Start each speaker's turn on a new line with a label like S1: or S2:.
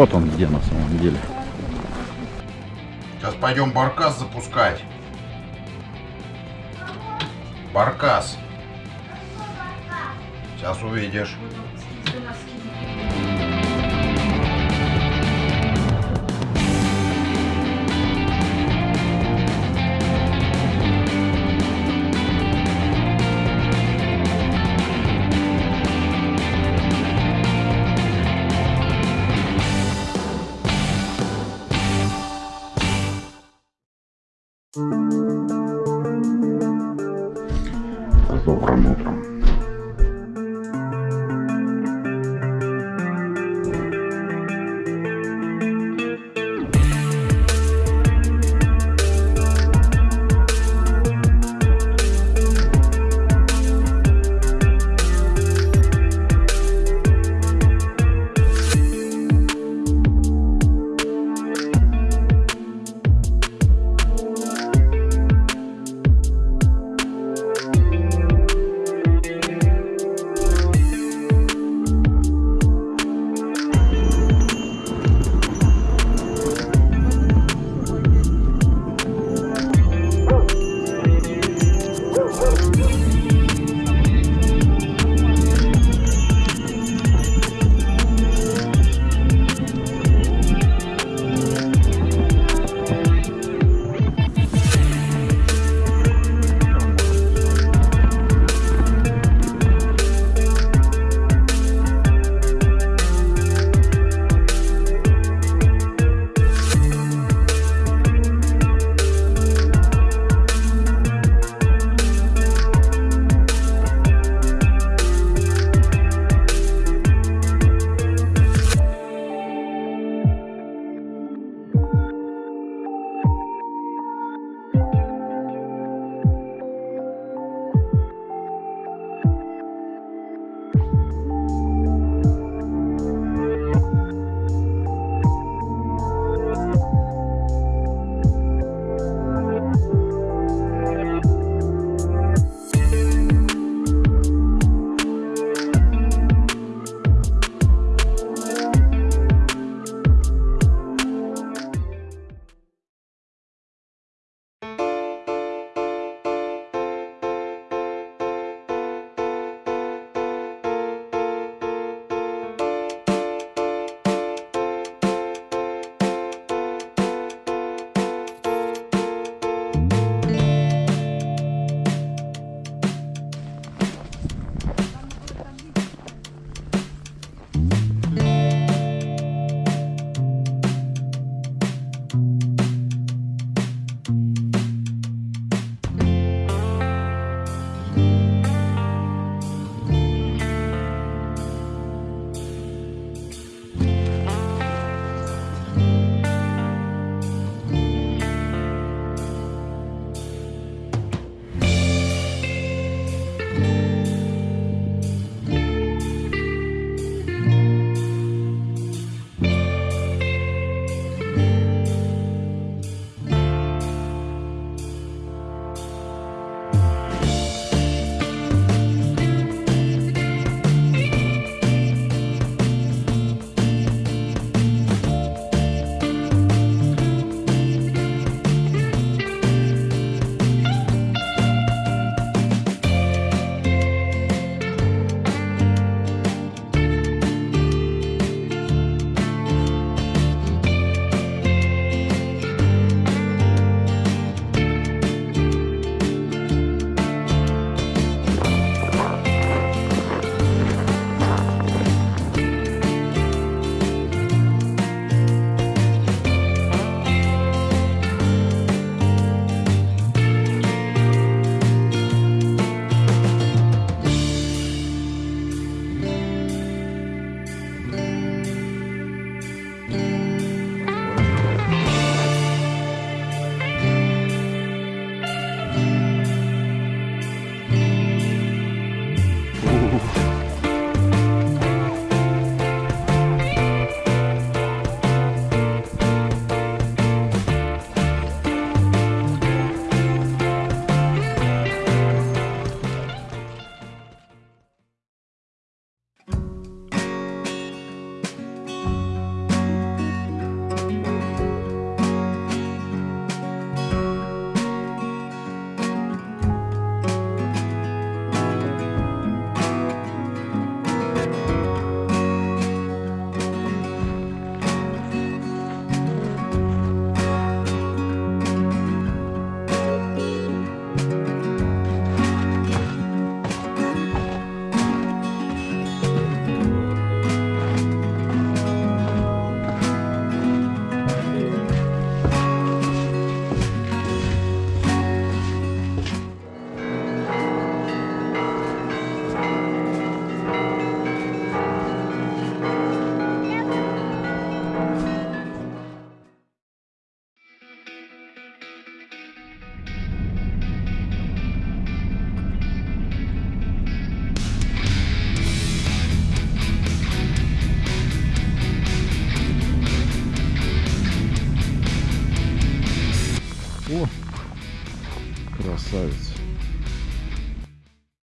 S1: Вот он где на самом деле.
S2: Сейчас пойдем баркас запускать. Баркас. Сейчас увидишь.
S1: Добрым утром.